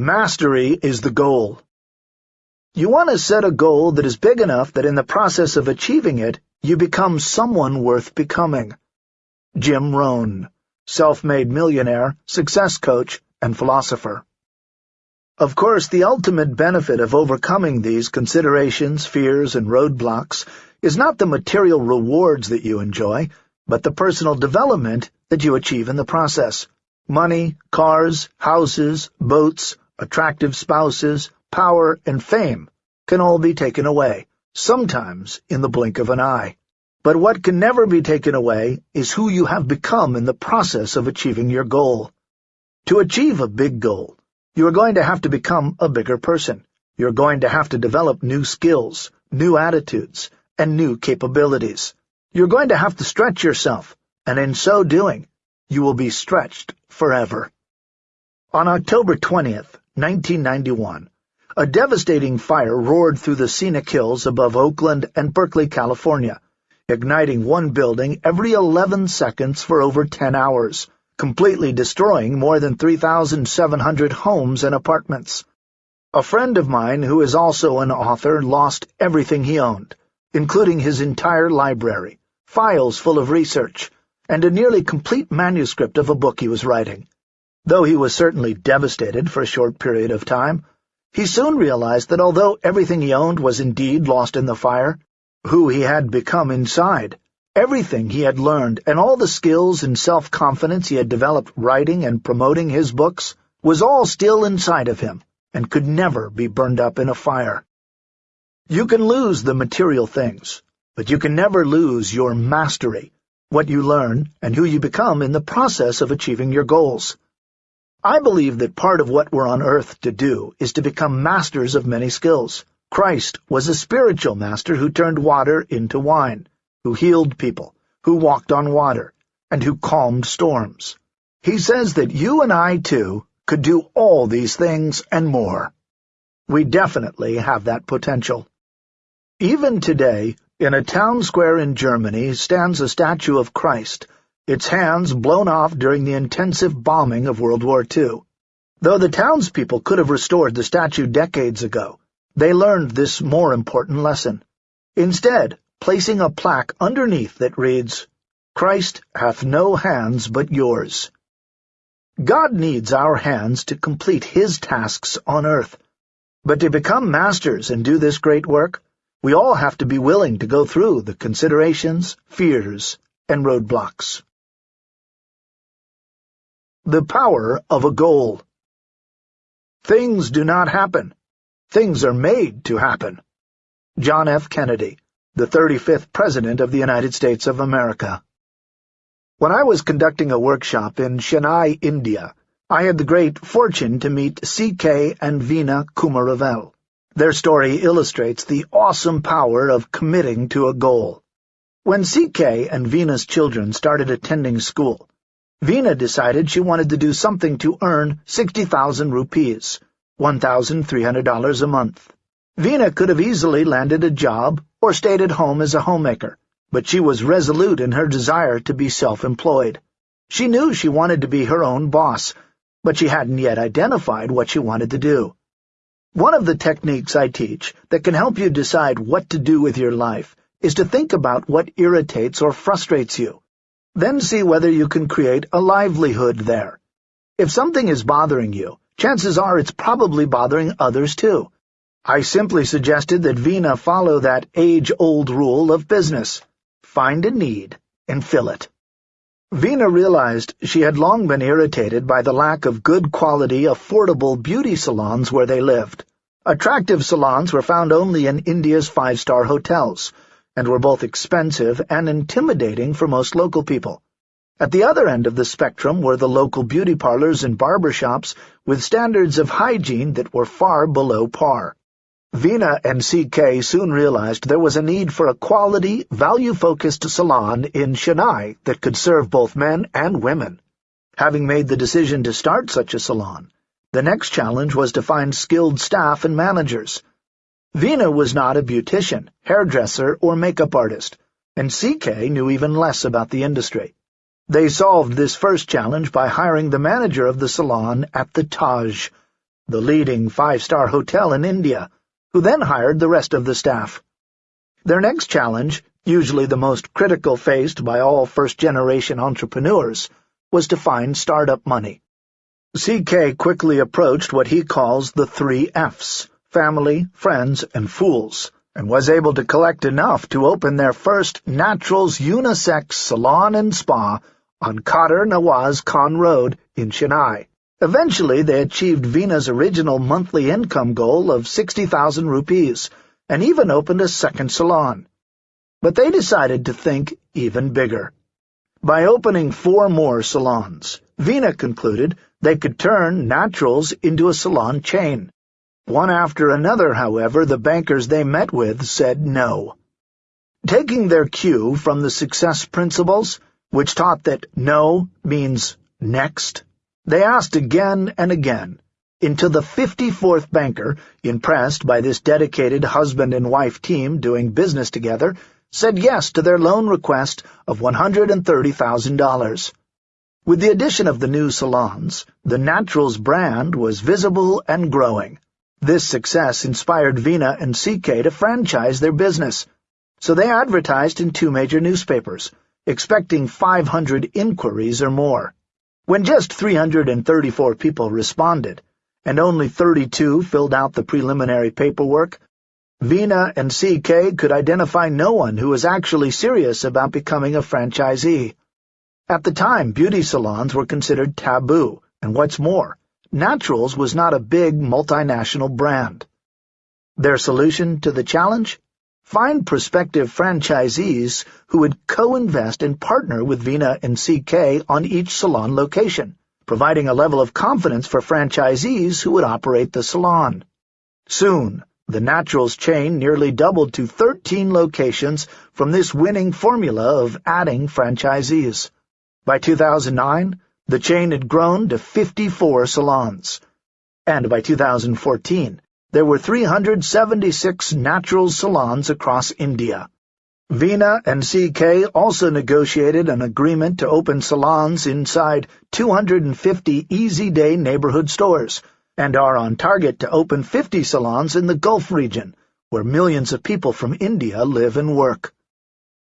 Mastery is the goal. You want to set a goal that is big enough that in the process of achieving it, you become someone worth becoming. Jim Rohn, self-made millionaire, success coach, and philosopher. Of course, the ultimate benefit of overcoming these considerations, fears, and roadblocks is not the material rewards that you enjoy, but the personal development that you achieve in the process. Money, cars, houses, boats, attractive spouses, power, and fame can all be taken away, sometimes in the blink of an eye. But what can never be taken away is who you have become in the process of achieving your goal. To achieve a big goal, you are going to have to become a bigger person. You're going to have to develop new skills, new attitudes, and new capabilities. You're going to have to stretch yourself, and in so doing, you will be stretched forever. On October 20th, 1991, a devastating fire roared through the scenic hills above Oakland and Berkeley, California, igniting one building every 11 seconds for over 10 hours, completely destroying more than 3,700 homes and apartments. A friend of mine who is also an author lost everything he owned, including his entire library, files full of research, and a nearly complete manuscript of a book he was writing. Though he was certainly devastated for a short period of time, he soon realized that although everything he owned was indeed lost in the fire, who he had become inside, everything he had learned, and all the skills and self-confidence he had developed writing and promoting his books, was all still inside of him, and could never be burned up in a fire. You can lose the material things, but you can never lose your mastery, what you learn and who you become in the process of achieving your goals. I believe that part of what we're on earth to do is to become masters of many skills. Christ was a spiritual master who turned water into wine, who healed people, who walked on water, and who calmed storms. He says that you and I, too, could do all these things and more. We definitely have that potential. Even today, in a town square in Germany stands a statue of Christ, its hands blown off during the intensive bombing of World War II. Though the townspeople could have restored the statue decades ago, they learned this more important lesson. Instead, placing a plaque underneath that reads, Christ hath no hands but yours. God needs our hands to complete his tasks on earth. But to become masters and do this great work, we all have to be willing to go through the considerations, fears, and roadblocks. The power of a goal. Things do not happen. Things are made to happen. John F. Kennedy, the 35th President of the United States of America. When I was conducting a workshop in Chennai, India, I had the great fortune to meet C.K. and Veena Kumaravel. Their story illustrates the awesome power of committing to a goal. When C.K. and Veena's children started attending school, Veena decided she wanted to do something to earn 60,000 rupees, $1,300 a month. Veena could have easily landed a job or stayed at home as a homemaker, but she was resolute in her desire to be self-employed. She knew she wanted to be her own boss, but she hadn't yet identified what she wanted to do. One of the techniques I teach that can help you decide what to do with your life is to think about what irritates or frustrates you then see whether you can create a livelihood there. If something is bothering you, chances are it's probably bothering others too. I simply suggested that Veena follow that age-old rule of business. Find a need and fill it. Veena realized she had long been irritated by the lack of good-quality, affordable beauty salons where they lived. Attractive salons were found only in India's five-star hotels, and were both expensive and intimidating for most local people. At the other end of the spectrum were the local beauty parlors and barber shops with standards of hygiene that were far below par. Veena and CK soon realized there was a need for a quality, value-focused salon in Chennai that could serve both men and women. Having made the decision to start such a salon, the next challenge was to find skilled staff and managers. Veena was not a beautician, hairdresser, or makeup artist, and CK knew even less about the industry. They solved this first challenge by hiring the manager of the salon at the Taj. the leading five-star hotel in India, who then hired the rest of the staff. Their next challenge, usually the most critical faced by all first-generation entrepreneurs, was to find startup money. CK quickly approached what he calls the three F's, family, friends, and fools, and was able to collect enough to open their first Naturals unisex salon and spa on Khader Nawaz Khan Road in Chennai. Eventually, they achieved Veena's original monthly income goal of 60,000 rupees, and even opened a second salon. But they decided to think even bigger. By opening four more salons, Veena concluded they could turn Naturals into a salon chain. One after another, however, the bankers they met with said no. Taking their cue from the success principles, which taught that no means next, they asked again and again, until the 54th banker, impressed by this dedicated husband and wife team doing business together, said yes to their loan request of $130,000. With the addition of the new salons, the Naturals brand was visible and growing. This success inspired Veena and CK to franchise their business, so they advertised in two major newspapers, expecting 500 inquiries or more. When just 334 people responded, and only 32 filled out the preliminary paperwork, Veena and CK could identify no one who was actually serious about becoming a franchisee. At the time, beauty salons were considered taboo, and what's more, Naturals was not a big multinational brand. Their solution to the challenge? Find prospective franchisees who would co-invest and partner with Veena and CK on each salon location, providing a level of confidence for franchisees who would operate the salon. Soon, the Naturals chain nearly doubled to 13 locations from this winning formula of adding franchisees. By 2009, the chain had grown to 54 salons. And by 2014, there were 376 natural salons across India. Veena and CK also negotiated an agreement to open salons inside 250 Easy Day neighborhood stores, and are on target to open 50 salons in the Gulf region, where millions of people from India live and work.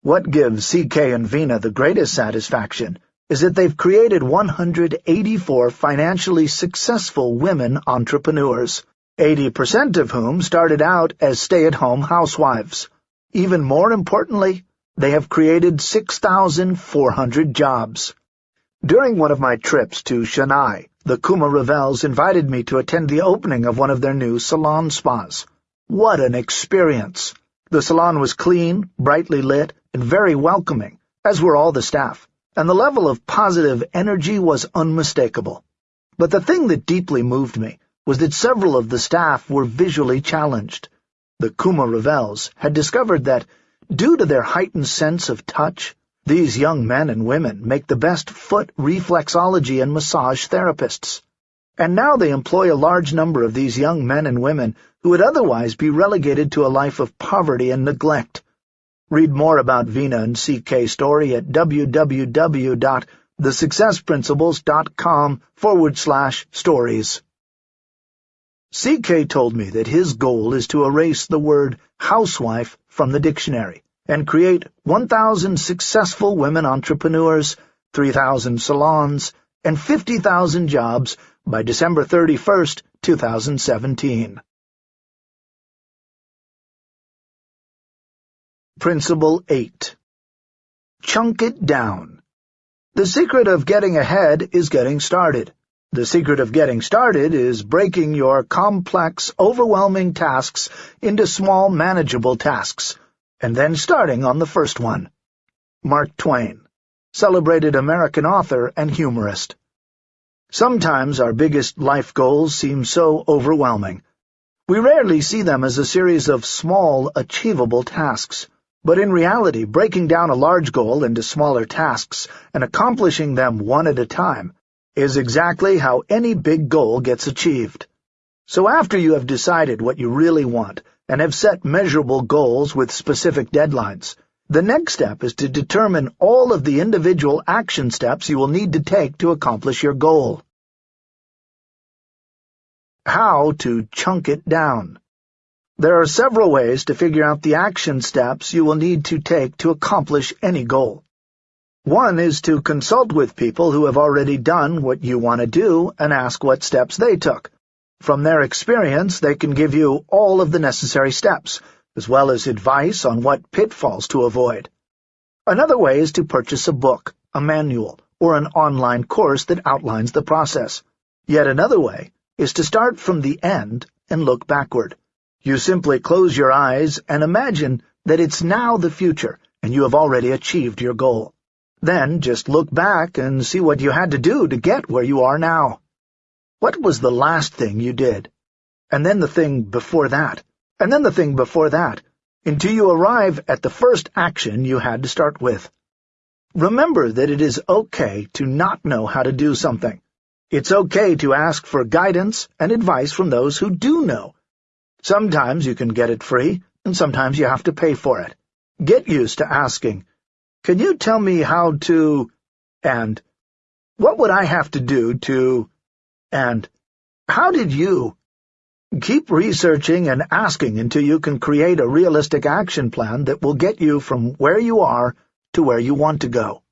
What gives CK and Veena the greatest satisfaction is that they've created 184 financially successful women entrepreneurs. 80% of whom started out as stay-at-home housewives. Even more importantly, they have created 6,400 jobs. During one of my trips to Chennai, the Kumaravels invited me to attend the opening of one of their new salon spas. What an experience! The salon was clean, brightly lit, and very welcoming, as were all the staff, and the level of positive energy was unmistakable. But the thing that deeply moved me was that several of the staff were visually challenged. The Kumaravels had discovered that, due to their heightened sense of touch, these young men and women make the best foot reflexology and massage therapists. And now they employ a large number of these young men and women who would otherwise be relegated to a life of poverty and neglect. Read more about Veena and CK story at www.thesuccessprinciples.com forward slash stories. CK told me that his goal is to erase the word housewife from the dictionary and create 1,000 successful women entrepreneurs, 3,000 salons, and 50,000 jobs by December 31, 2017. Principle 8 Chunk it down. The secret of getting ahead is getting started. The secret of getting started is breaking your complex, overwhelming tasks into small, manageable tasks, and then starting on the first one. Mark Twain, celebrated American author and humorist. Sometimes our biggest life goals seem so overwhelming. We rarely see them as a series of small, achievable tasks, but in reality, breaking down a large goal into smaller tasks and accomplishing them one at a time is exactly how any big goal gets achieved. So after you have decided what you really want and have set measurable goals with specific deadlines, the next step is to determine all of the individual action steps you will need to take to accomplish your goal. How to chunk it down. There are several ways to figure out the action steps you will need to take to accomplish any goal. One is to consult with people who have already done what you want to do and ask what steps they took. From their experience, they can give you all of the necessary steps, as well as advice on what pitfalls to avoid. Another way is to purchase a book, a manual, or an online course that outlines the process. Yet another way is to start from the end and look backward. You simply close your eyes and imagine that it's now the future and you have already achieved your goal. Then just look back and see what you had to do to get where you are now. What was the last thing you did? And then the thing before that, and then the thing before that, until you arrive at the first action you had to start with. Remember that it is okay to not know how to do something. It's okay to ask for guidance and advice from those who do know, Sometimes you can get it free, and sometimes you have to pay for it. Get used to asking, Can you tell me how to... and What would I have to do to... and How did you... Keep researching and asking until you can create a realistic action plan that will get you from where you are to where you want to go.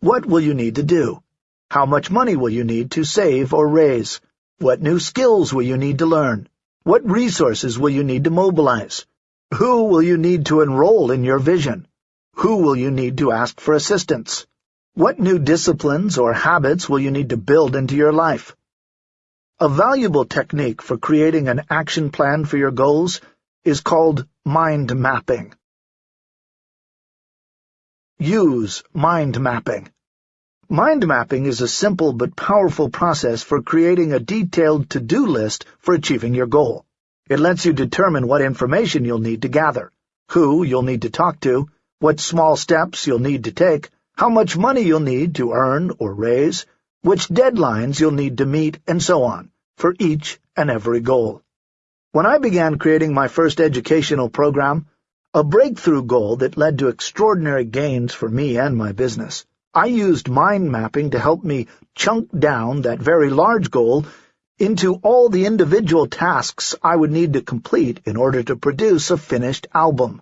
What will you need to do? How much money will you need to save or raise? What new skills will you need to learn? What resources will you need to mobilize? Who will you need to enroll in your vision? Who will you need to ask for assistance? What new disciplines or habits will you need to build into your life? A valuable technique for creating an action plan for your goals is called mind mapping. Use mind mapping. Mind mapping is a simple but powerful process for creating a detailed to-do list for achieving your goal. It lets you determine what information you'll need to gather, who you'll need to talk to, what small steps you'll need to take, how much money you'll need to earn or raise, which deadlines you'll need to meet, and so on, for each and every goal. When I began creating my first educational program, a breakthrough goal that led to extraordinary gains for me and my business, I used mind mapping to help me chunk down that very large goal into all the individual tasks I would need to complete in order to produce a finished album.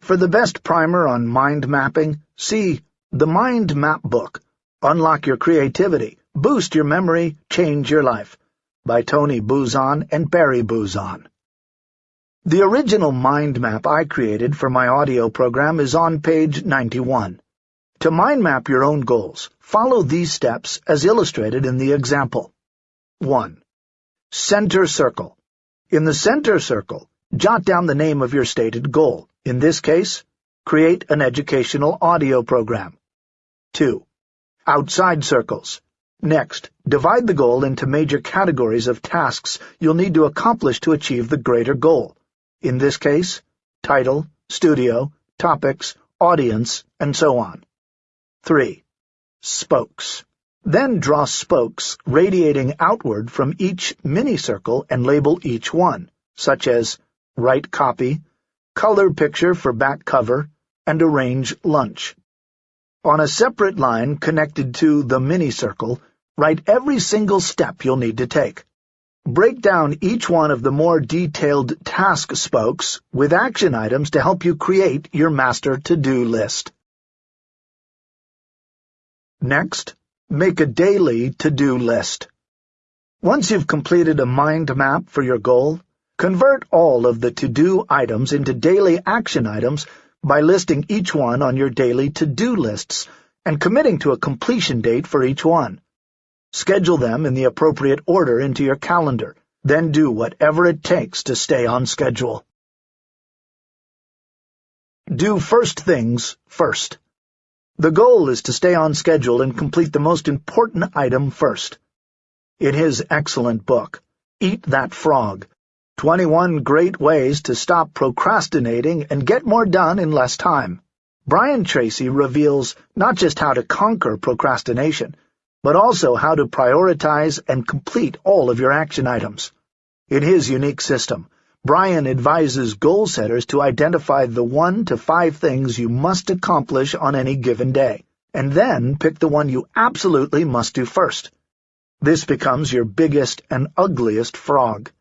For the best primer on mind mapping, see The Mind Map Book, Unlock Your Creativity, Boost Your Memory, Change Your Life, by Tony Buzan and Barry Buzan. The original mind map I created for my audio program is on page 91. To mind map your own goals, follow these steps as illustrated in the example. 1. Center circle. In the center circle, jot down the name of your stated goal. In this case, create an educational audio program. 2. Outside circles. Next, divide the goal into major categories of tasks you'll need to accomplish to achieve the greater goal. In this case, title, studio, topics, audience, and so on. 3. Spokes. Then draw spokes radiating outward from each mini-circle and label each one, such as write copy, color picture for back cover, and arrange lunch. On a separate line connected to the mini-circle, write every single step you'll need to take. Break down each one of the more detailed task spokes with action items to help you create your master to-do list. Next, make a daily to-do list. Once you've completed a mind map for your goal, convert all of the to-do items into daily action items by listing each one on your daily to-do lists and committing to a completion date for each one. Schedule them in the appropriate order into your calendar, then do whatever it takes to stay on schedule. Do first things first. The goal is to stay on schedule and complete the most important item first. In his excellent book, Eat That Frog, 21 Great Ways to Stop Procrastinating and Get More Done in Less Time, Brian Tracy reveals not just how to conquer procrastination, but also how to prioritize and complete all of your action items. In his unique system, Brian advises goal setters to identify the one to five things you must accomplish on any given day, and then pick the one you absolutely must do first. This becomes your biggest and ugliest frog.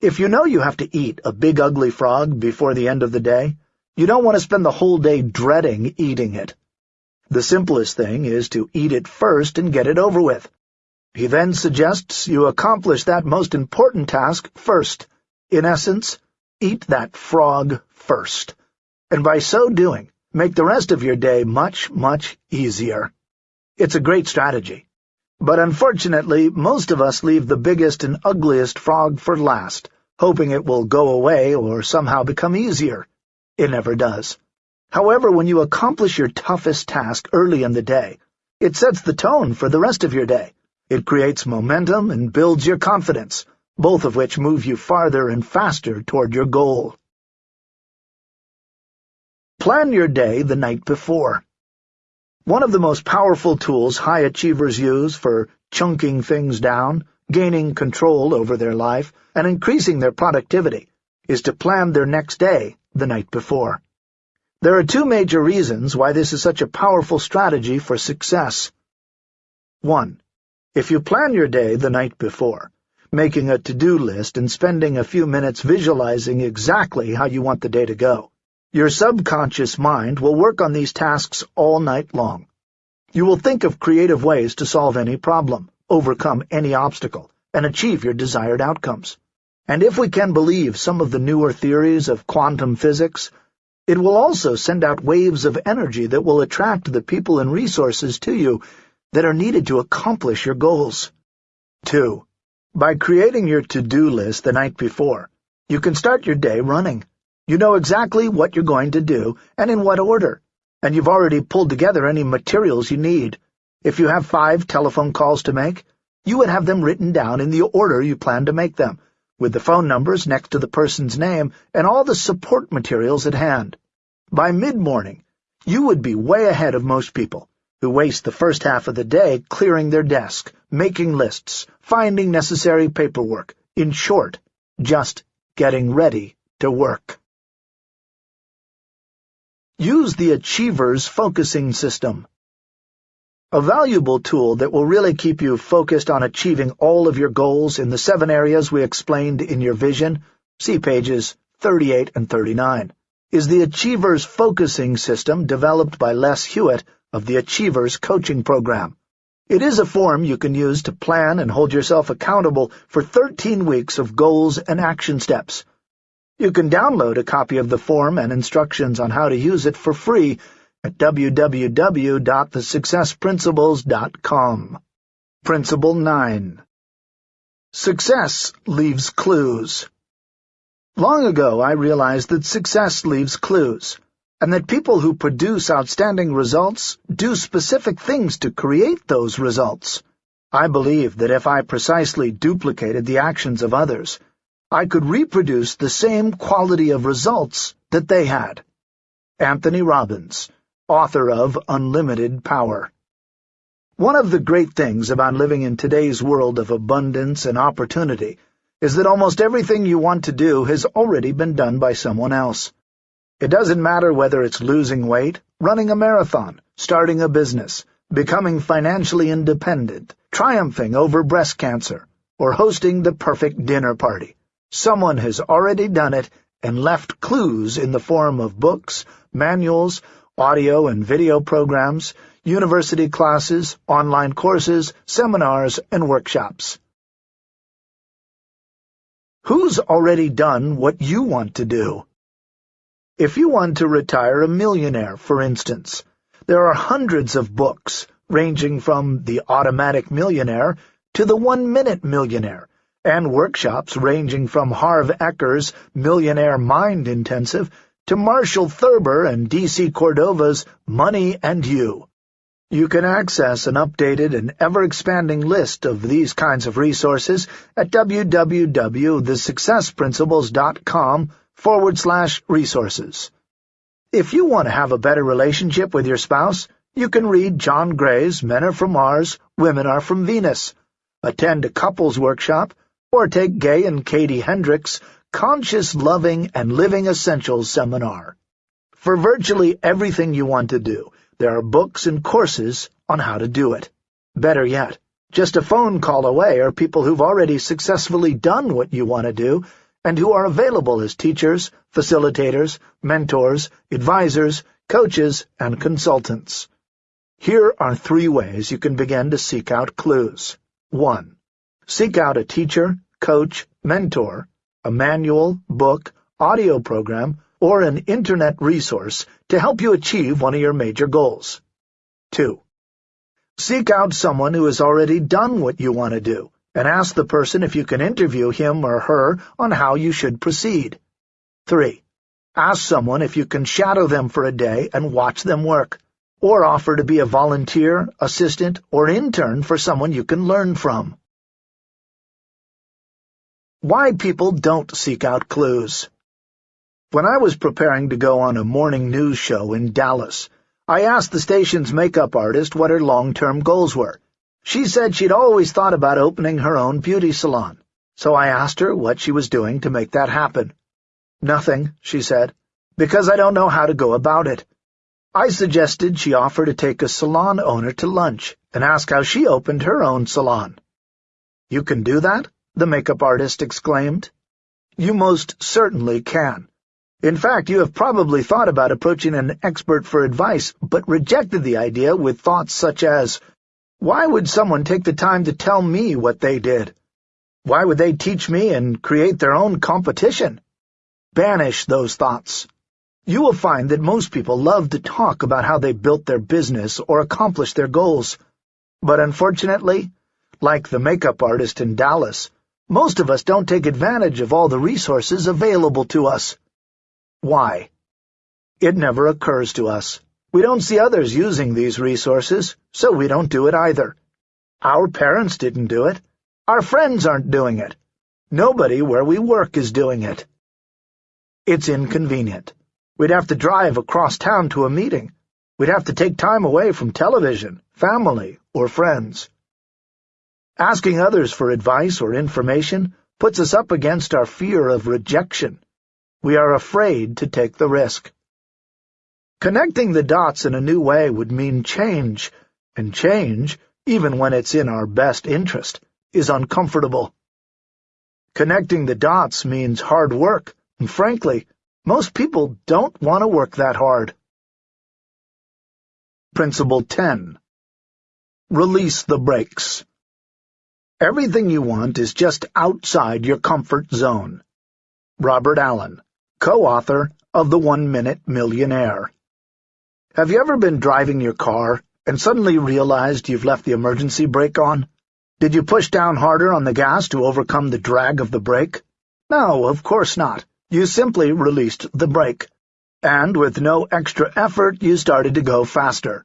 If you know you have to eat a big ugly frog before the end of the day, you don't want to spend the whole day dreading eating it. The simplest thing is to eat it first and get it over with. He then suggests you accomplish that most important task first. In essence, eat that frog first. And by so doing, make the rest of your day much, much easier. It's a great strategy. But unfortunately, most of us leave the biggest and ugliest frog for last, hoping it will go away or somehow become easier. It never does. However, when you accomplish your toughest task early in the day, it sets the tone for the rest of your day. It creates momentum and builds your confidence, both of which move you farther and faster toward your goal. Plan your day the night before. One of the most powerful tools high achievers use for chunking things down, gaining control over their life, and increasing their productivity is to plan their next day the night before. There are two major reasons why this is such a powerful strategy for success. 1. If you plan your day the night before, making a to-do list and spending a few minutes visualizing exactly how you want the day to go, your subconscious mind will work on these tasks all night long. You will think of creative ways to solve any problem, overcome any obstacle, and achieve your desired outcomes. And if we can believe some of the newer theories of quantum physics, it will also send out waves of energy that will attract the people and resources to you that are needed to accomplish your goals. 2. By creating your to-do list the night before, you can start your day running. You know exactly what you're going to do and in what order, and you've already pulled together any materials you need. If you have five telephone calls to make, you would have them written down in the order you plan to make them, with the phone numbers next to the person's name and all the support materials at hand. By mid-morning, you would be way ahead of most people, who waste the first half of the day clearing their desk, making lists, finding necessary paperwork, in short, just getting ready to work. Use the Achiever's Focusing System. A valuable tool that will really keep you focused on achieving all of your goals in the seven areas we explained in your vision, see pages 38 and 39, is the Achiever's Focusing System developed by Les Hewitt of the Achievers Coaching Program. It is a form you can use to plan and hold yourself accountable for 13 weeks of goals and action steps. You can download a copy of the form and instructions on how to use it for free at www.thesuccessprinciples.com. Principle 9 Success leaves clues. Long ago I realized that success leaves clues, and that people who produce outstanding results do specific things to create those results. I believe that if I precisely duplicated the actions of others, I could reproduce the same quality of results that they had. Anthony Robbins, author of Unlimited Power One of the great things about living in today's world of abundance and opportunity is that almost everything you want to do has already been done by someone else. It doesn't matter whether it's losing weight, running a marathon, starting a business, becoming financially independent, triumphing over breast cancer, or hosting the perfect dinner party. Someone has already done it and left clues in the form of books, manuals, audio and video programs, university classes, online courses, seminars, and workshops. Who's already done what you want to do? If you want to retire a millionaire, for instance, there are hundreds of books, ranging from The Automatic Millionaire to The One-Minute Millionaire, and workshops ranging from Harv Eker's Millionaire Mind Intensive to Marshall Thurber and D.C. Cordova's Money and You. You can access an updated and ever-expanding list of these kinds of resources at www.thesuccessprinciples.com forward slash resources. If you want to have a better relationship with your spouse, you can read John Gray's Men Are From Mars, Women Are From Venus, attend a couples workshop, or take Gay and Katie Hendricks' Conscious Loving and Living Essentials seminar. For virtually everything you want to do, there are books and courses on how to do it. Better yet, Just a phone call away are people who've already successfully done what you want to do and who are available as teachers, facilitators, mentors, advisors, coaches, and consultants. Here are three ways you can begin to seek out clues. 1. Seek out a teacher, coach, mentor, a manual, book, audio program, or an internet resource to help you achieve one of your major goals. 2. Seek out someone who has already done what you want to do, and ask the person if you can interview him or her on how you should proceed. 3. Ask someone if you can shadow them for a day and watch them work, or offer to be a volunteer, assistant, or intern for someone you can learn from. Why people don't seek out clues When I was preparing to go on a morning news show in Dallas, I asked the station's makeup artist what her long-term goals were. She said she'd always thought about opening her own beauty salon, so I asked her what she was doing to make that happen. Nothing, she said, because I don't know how to go about it. I suggested she offer to take a salon owner to lunch and ask how she opened her own salon. You can do that? the makeup artist exclaimed. You most certainly can. In fact, you have probably thought about approaching an expert for advice, but rejected the idea with thoughts such as, why would someone take the time to tell me what they did? Why would they teach me and create their own competition? Banish those thoughts. You will find that most people love to talk about how they built their business or accomplished their goals. But unfortunately, like the makeup artist in Dallas, most of us don't take advantage of all the resources available to us. Why? It never occurs to us. We don't see others using these resources, so we don't do it either. Our parents didn't do it. Our friends aren't doing it. Nobody where we work is doing it. It's inconvenient. We'd have to drive across town to a meeting. We'd have to take time away from television, family, or friends. Asking others for advice or information puts us up against our fear of rejection. We are afraid to take the risk. Connecting the dots in a new way would mean change, and change, even when it's in our best interest, is uncomfortable. Connecting the dots means hard work, and frankly, most people don't want to work that hard. Principle 10 Release the brakes. Everything you want is just outside your comfort zone. Robert Allen, co-author of The One-Minute Millionaire have you ever been driving your car and suddenly realized you've left the emergency brake on? Did you push down harder on the gas to overcome the drag of the brake? No, of course not. You simply released the brake. And with no extra effort, you started to go faster.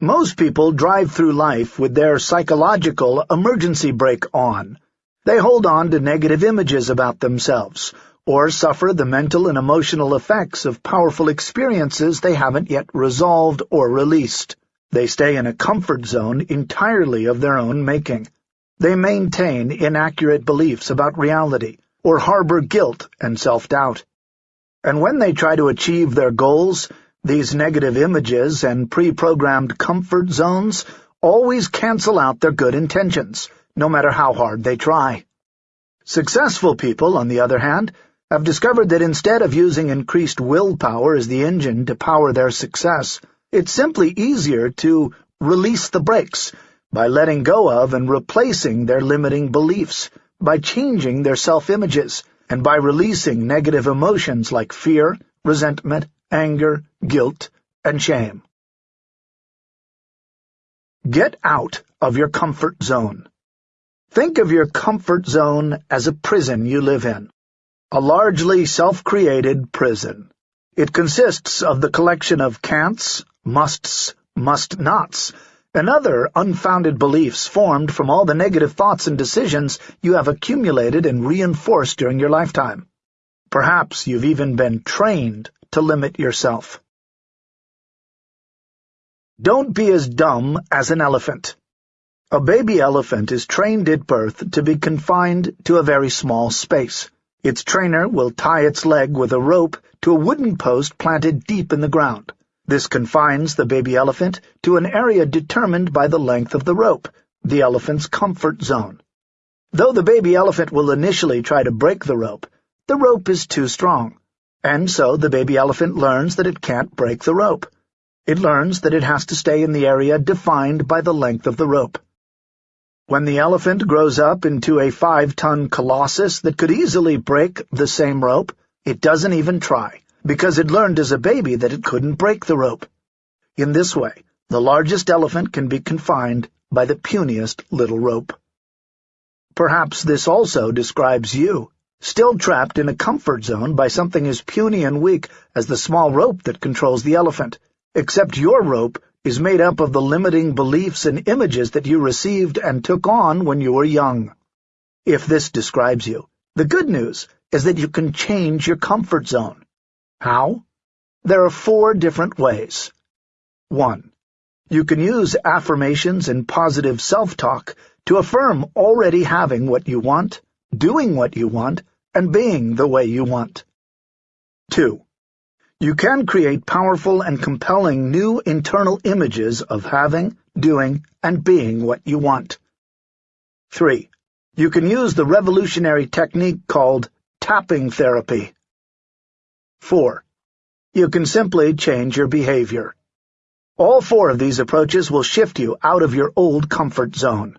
Most people drive through life with their psychological emergency brake on. They hold on to negative images about themselves, or suffer the mental and emotional effects of powerful experiences they haven't yet resolved or released. They stay in a comfort zone entirely of their own making. They maintain inaccurate beliefs about reality, or harbor guilt and self-doubt. And when they try to achieve their goals, these negative images and pre-programmed comfort zones always cancel out their good intentions, no matter how hard they try. Successful people, on the other hand, have discovered that instead of using increased willpower as the engine to power their success, it's simply easier to release the brakes by letting go of and replacing their limiting beliefs, by changing their self-images, and by releasing negative emotions like fear, resentment, anger, guilt, and shame. Get out of your comfort zone. Think of your comfort zone as a prison you live in a largely self-created prison. It consists of the collection of can'ts, musts, must-nots, and other unfounded beliefs formed from all the negative thoughts and decisions you have accumulated and reinforced during your lifetime. Perhaps you've even been trained to limit yourself. Don't be as dumb as an elephant. A baby elephant is trained at birth to be confined to a very small space. Its trainer will tie its leg with a rope to a wooden post planted deep in the ground. This confines the baby elephant to an area determined by the length of the rope, the elephant's comfort zone. Though the baby elephant will initially try to break the rope, the rope is too strong, and so the baby elephant learns that it can't break the rope. It learns that it has to stay in the area defined by the length of the rope. When the elephant grows up into a five-ton colossus that could easily break the same rope, it doesn't even try, because it learned as a baby that it couldn't break the rope. In this way, the largest elephant can be confined by the puniest little rope. Perhaps this also describes you, still trapped in a comfort zone by something as puny and weak as the small rope that controls the elephant, except your rope is made up of the limiting beliefs and images that you received and took on when you were young. If this describes you, the good news is that you can change your comfort zone. How? There are four different ways. 1. You can use affirmations and positive self-talk to affirm already having what you want, doing what you want, and being the way you want. 2. You can create powerful and compelling new internal images of having, doing, and being what you want. 3. You can use the revolutionary technique called tapping therapy. 4. You can simply change your behavior. All four of these approaches will shift you out of your old comfort zone.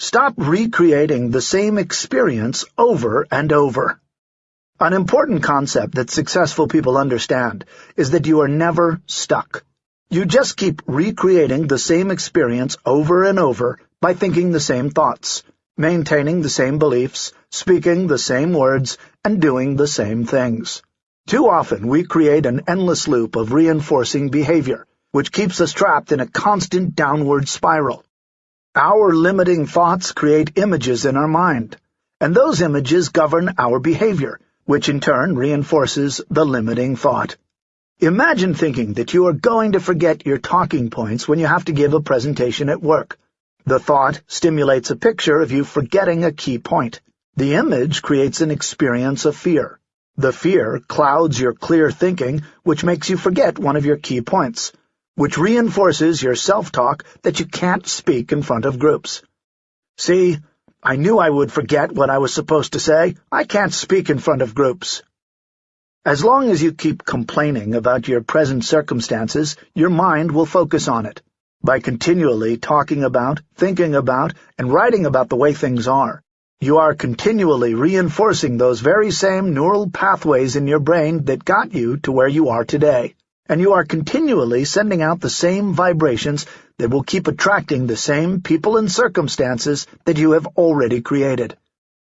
Stop recreating the same experience over and over. An important concept that successful people understand is that you are never stuck. You just keep recreating the same experience over and over by thinking the same thoughts, maintaining the same beliefs, speaking the same words, and doing the same things. Too often we create an endless loop of reinforcing behavior, which keeps us trapped in a constant downward spiral. Our limiting thoughts create images in our mind, and those images govern our behavior, which in turn reinforces the limiting thought. Imagine thinking that you are going to forget your talking points when you have to give a presentation at work. The thought stimulates a picture of you forgetting a key point. The image creates an experience of fear. The fear clouds your clear thinking, which makes you forget one of your key points, which reinforces your self-talk that you can't speak in front of groups. See, I knew I would forget what I was supposed to say. I can't speak in front of groups. As long as you keep complaining about your present circumstances, your mind will focus on it. By continually talking about, thinking about, and writing about the way things are, you are continually reinforcing those very same neural pathways in your brain that got you to where you are today and you are continually sending out the same vibrations that will keep attracting the same people and circumstances that you have already created.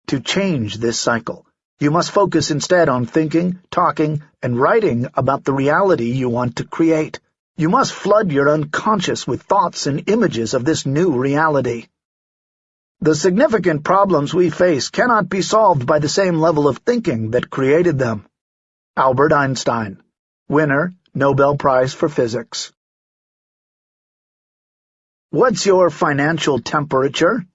To change this cycle, you must focus instead on thinking, talking, and writing about the reality you want to create. You must flood your unconscious with thoughts and images of this new reality. The significant problems we face cannot be solved by the same level of thinking that created them. Albert Einstein, winner, Nobel Prize for Physics. What's your financial temperature?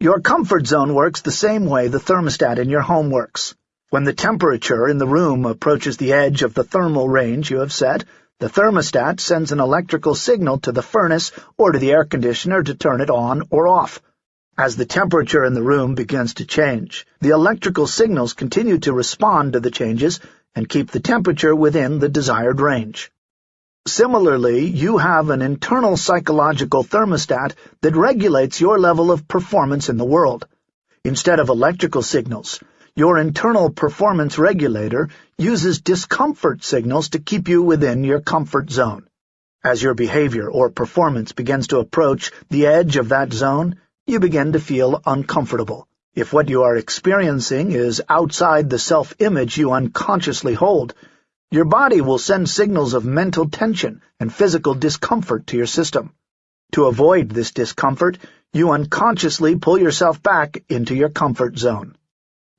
Your comfort zone works the same way the thermostat in your home works. When the temperature in the room approaches the edge of the thermal range you have set, the thermostat sends an electrical signal to the furnace or to the air conditioner to turn it on or off. As the temperature in the room begins to change, the electrical signals continue to respond to the changes and keep the temperature within the desired range. Similarly, you have an internal psychological thermostat that regulates your level of performance in the world. Instead of electrical signals, your internal performance regulator uses discomfort signals to keep you within your comfort zone. As your behavior or performance begins to approach the edge of that zone, you begin to feel uncomfortable. If what you are experiencing is outside the self-image you unconsciously hold, your body will send signals of mental tension and physical discomfort to your system. To avoid this discomfort, you unconsciously pull yourself back into your comfort zone.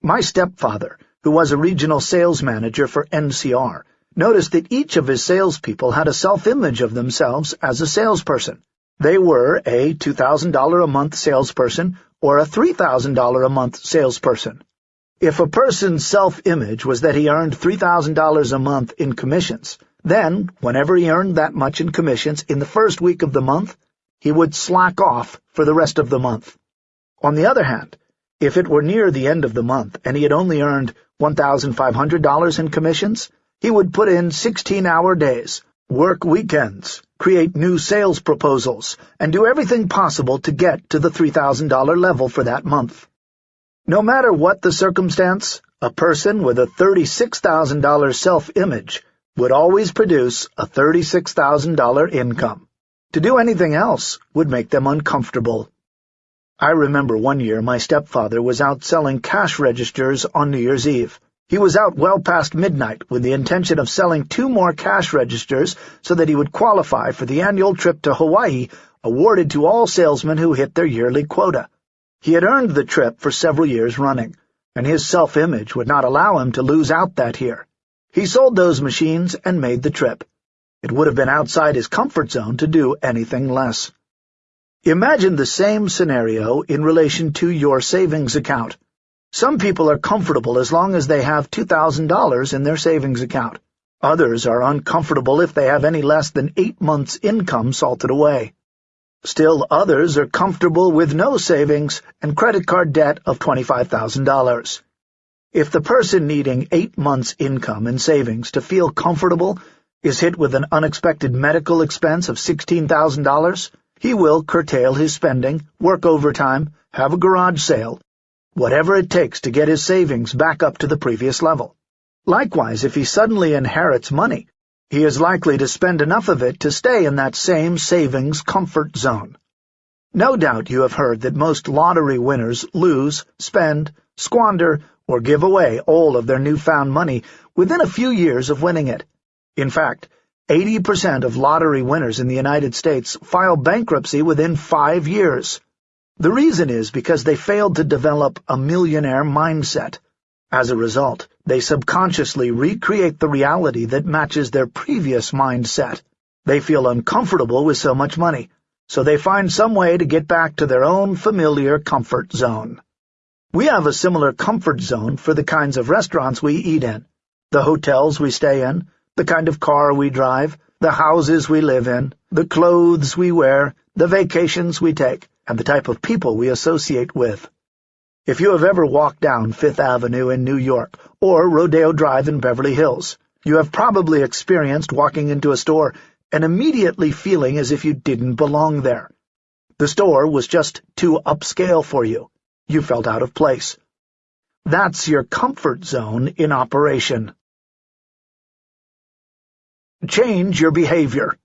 My stepfather, who was a regional sales manager for NCR, noticed that each of his salespeople had a self-image of themselves as a salesperson. They were a $2,000 a month salesperson or a $3,000 a month salesperson. If a person's self-image was that he earned $3,000 a month in commissions, then, whenever he earned that much in commissions in the first week of the month, he would slack off for the rest of the month. On the other hand, if it were near the end of the month and he had only earned $1,500 in commissions, he would put in 16-hour days, work weekends, create new sales proposals, and do everything possible to get to the $3,000 level for that month. No matter what the circumstance, a person with a $36,000 self-image would always produce a $36,000 income. To do anything else would make them uncomfortable. I remember one year my stepfather was out selling cash registers on New Year's Eve. He was out well past midnight with the intention of selling two more cash registers so that he would qualify for the annual trip to Hawaii awarded to all salesmen who hit their yearly quota. He had earned the trip for several years running, and his self-image would not allow him to lose out that year. He sold those machines and made the trip. It would have been outside his comfort zone to do anything less. Imagine the same scenario in relation to your savings account. Some people are comfortable as long as they have $2,000 in their savings account. Others are uncomfortable if they have any less than eight months' income salted away. Still others are comfortable with no savings and credit card debt of $25,000. If the person needing eight months' income and savings to feel comfortable is hit with an unexpected medical expense of $16,000, he will curtail his spending, work overtime, have a garage sale, whatever it takes to get his savings back up to the previous level. Likewise, if he suddenly inherits money, he is likely to spend enough of it to stay in that same savings comfort zone. No doubt you have heard that most lottery winners lose, spend, squander, or give away all of their newfound money within a few years of winning it. In fact, 80% of lottery winners in the United States file bankruptcy within five years. The reason is because they failed to develop a millionaire mindset. As a result, they subconsciously recreate the reality that matches their previous mindset. They feel uncomfortable with so much money, so they find some way to get back to their own familiar comfort zone. We have a similar comfort zone for the kinds of restaurants we eat in, the hotels we stay in, the kind of car we drive, the houses we live in, the clothes we wear, the vacations we take, and the type of people we associate with. If you have ever walked down Fifth Avenue in New York or Rodeo Drive in Beverly Hills, you have probably experienced walking into a store and immediately feeling as if you didn't belong there. The store was just too upscale for you. You felt out of place. That's your comfort zone in operation. Change your behavior.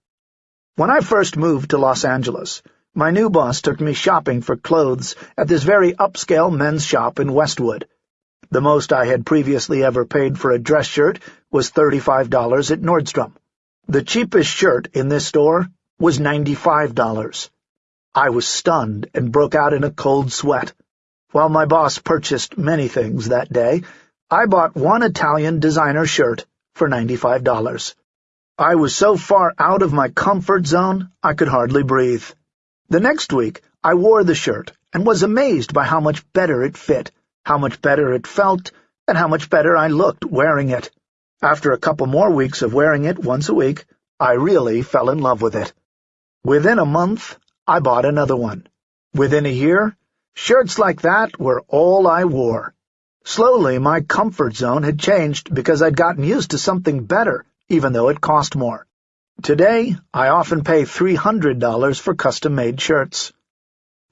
When I first moved to Los Angeles, my new boss took me shopping for clothes at this very upscale men's shop in Westwood. The most I had previously ever paid for a dress shirt was $35 at Nordstrom. The cheapest shirt in this store was $95. I was stunned and broke out in a cold sweat. While my boss purchased many things that day, I bought one Italian designer shirt for $95. I was so far out of my comfort zone, I could hardly breathe. The next week, I wore the shirt and was amazed by how much better it fit, how much better it felt, and how much better I looked wearing it. After a couple more weeks of wearing it once a week, I really fell in love with it. Within a month, I bought another one. Within a year, shirts like that were all I wore. Slowly, my comfort zone had changed because I'd gotten used to something better, even though it cost more. Today, I often pay $300 for custom-made shirts.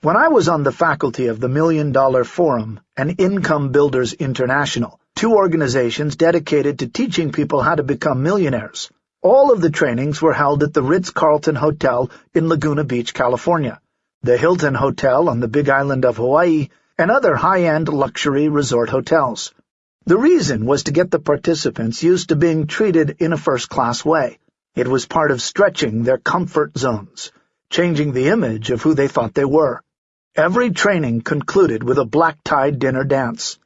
When I was on the faculty of the Million Dollar Forum and Income Builders International, two organizations dedicated to teaching people how to become millionaires, all of the trainings were held at the Ritz-Carlton Hotel in Laguna Beach, California, the Hilton Hotel on the Big Island of Hawaii, and other high-end luxury resort hotels. The reason was to get the participants used to being treated in a first-class way. It was part of stretching their comfort zones, changing the image of who they thought they were. Every training concluded with a black-tie dinner dance.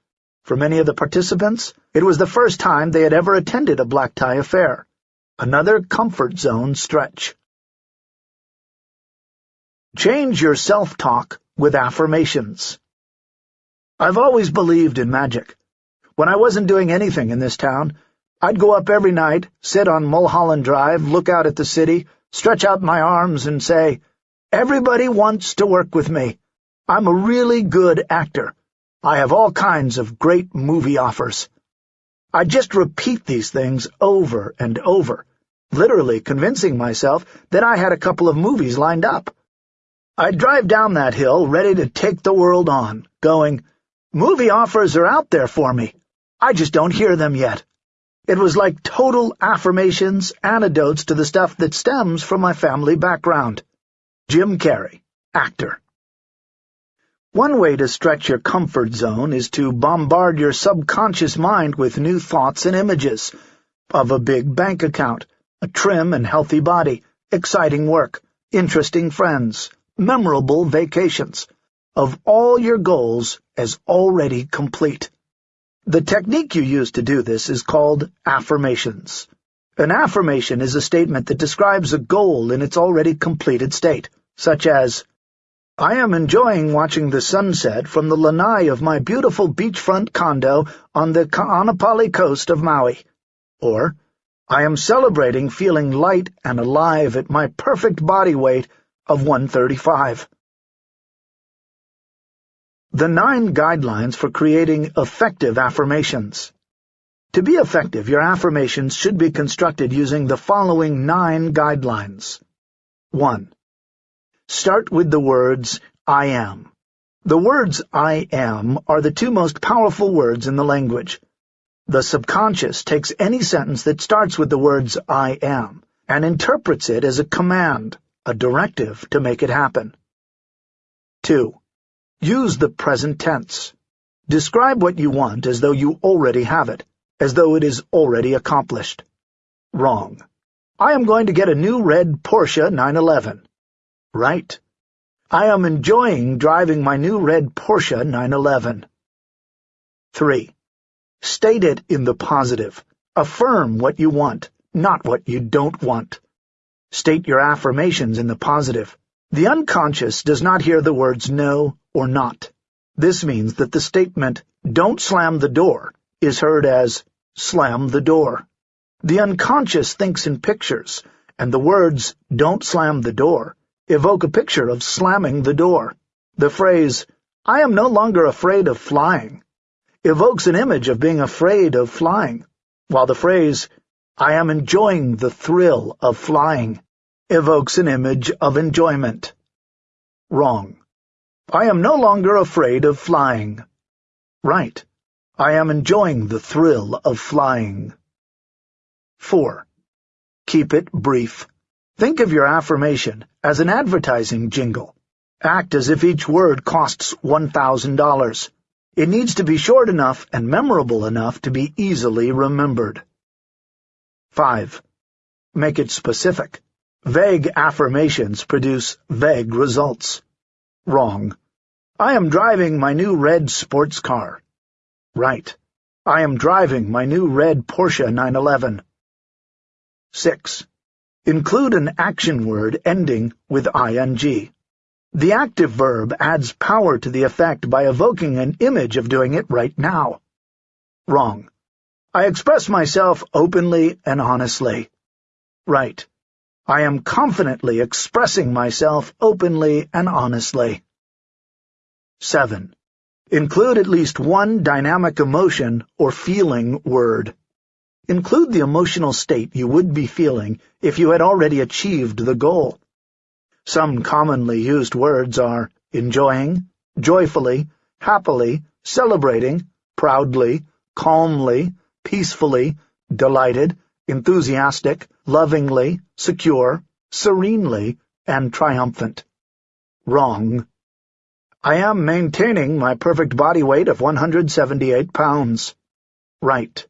For many of the participants, it was the first time they had ever attended a black-tie affair. Another comfort zone stretch. Change your self-talk with affirmations. I've always believed in magic. When I wasn't doing anything in this town, I'd go up every night, sit on Mulholland Drive, look out at the city, stretch out my arms, and say, Everybody wants to work with me. I'm a really good actor. I have all kinds of great movie offers. I'd just repeat these things over and over, literally convincing myself that I had a couple of movies lined up. I'd drive down that hill ready to take the world on, going, Movie offers are out there for me. I just don't hear them yet. It was like total affirmations, antidotes to the stuff that stems from my family background. Jim Carrey, actor. One way to stretch your comfort zone is to bombard your subconscious mind with new thoughts and images of a big bank account, a trim and healthy body, exciting work, interesting friends, memorable vacations, of all your goals as already complete. The technique you use to do this is called affirmations. An affirmation is a statement that describes a goal in its already completed state such as, I am enjoying watching the sunset from the lanai of my beautiful beachfront condo on the Ka'anapali coast of Maui, or, I am celebrating feeling light and alive at my perfect body weight of 135. The Nine Guidelines for Creating Effective Affirmations To be effective, your affirmations should be constructed using the following nine guidelines. 1. Start with the words, I am. The words I am are the two most powerful words in the language. The subconscious takes any sentence that starts with the words I am and interprets it as a command, a directive to make it happen. 2. Use the present tense. Describe what you want as though you already have it, as though it is already accomplished. Wrong. I am going to get a new red Porsche 911. Right. I am enjoying driving my new red Porsche 911. 3. State it in the positive. Affirm what you want, not what you don't want. State your affirmations in the positive. The unconscious does not hear the words no or not. This means that the statement, don't slam the door, is heard as, slam the door. The unconscious thinks in pictures, and the words, don't slam the door, evoke a picture of slamming the door. The phrase, I am no longer afraid of flying, evokes an image of being afraid of flying, while the phrase, I am enjoying the thrill of flying, evokes an image of enjoyment. Wrong. I am no longer afraid of flying. Right. I am enjoying the thrill of flying. 4. Keep it brief. Think of your affirmation as an advertising jingle. Act as if each word costs $1,000. It needs to be short enough and memorable enough to be easily remembered. 5. Make it specific. Vague affirmations produce vague results. Wrong. I am driving my new red sports car. Right. I am driving my new red Porsche 911. 6. Include an action word ending with ing. The active verb adds power to the effect by evoking an image of doing it right now. Wrong. I express myself openly and honestly. Right. I am confidently expressing myself openly and honestly. 7. Include at least one dynamic emotion or feeling word. Include the emotional state you would be feeling if you had already achieved the goal. Some commonly used words are enjoying, joyfully, happily, celebrating, proudly, calmly, peacefully, delighted, enthusiastic, lovingly, secure, serenely, and triumphant. Wrong. I am maintaining my perfect body weight of 178 pounds. Right.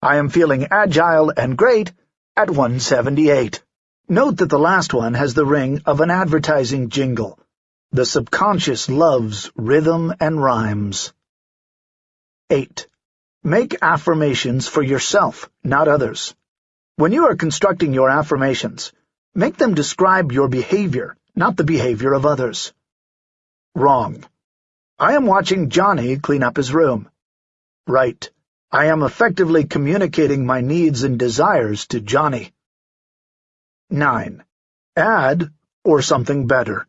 I am feeling agile and great at 178. Note that the last one has the ring of an advertising jingle. The subconscious loves rhythm and rhymes. 8. Make affirmations for yourself, not others. When you are constructing your affirmations, make them describe your behavior, not the behavior of others. Wrong. I am watching Johnny clean up his room. Right. I am effectively communicating my needs and desires to Johnny. 9. Add or something better.